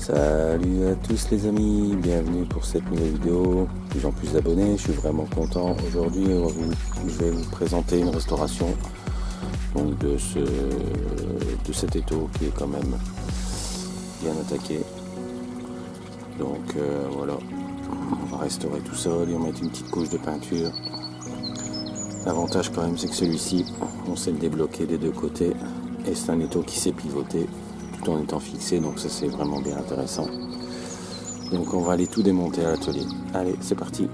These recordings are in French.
Salut à tous les amis, bienvenue pour cette nouvelle vidéo. Plus en plus d'abonnés, je suis vraiment content. Aujourd'hui, je vais vous présenter une restauration de, ce, de cet étau qui est quand même bien attaqué. Donc euh, voilà, on va restaurer tout ça, lui mettre une petite couche de peinture. L'avantage quand même c'est que celui-ci, on sait le débloquer des deux côtés et c'est un étau qui s'est pivoté tout en étant fixé donc ça c'est vraiment bien intéressant. Donc on va aller tout démonter à l'atelier. Allez, c'est parti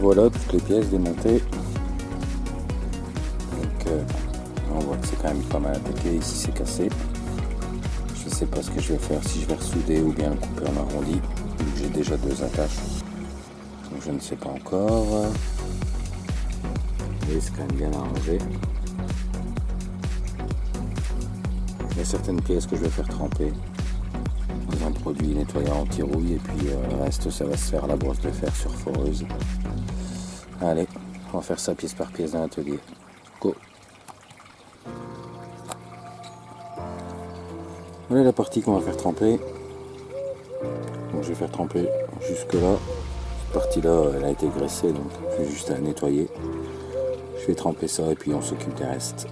voilà toutes les pièces démontées. Donc euh, on voit que c'est quand même pas mal attaqué, ici c'est cassé. Je ne sais pas ce que je vais faire, si je vais ressouder ou bien couper en arrondi, j'ai déjà deux attaches. Donc je ne sais pas encore. Mais c'est quand même bien arrangé. Il y a certaines pièces que je vais faire tremper dans un produit nettoyant anti-rouille et puis euh, le reste ça va se faire à la brosse de fer sur foreuse. Allez, on va faire ça pièce par pièce dans l'atelier. Go Voilà la partie qu'on va faire tremper. Donc je vais faire tremper jusque là. Cette partie là elle a été graissée donc j'ai juste à nettoyer. Je vais tremper ça et puis on s'occupe des restes.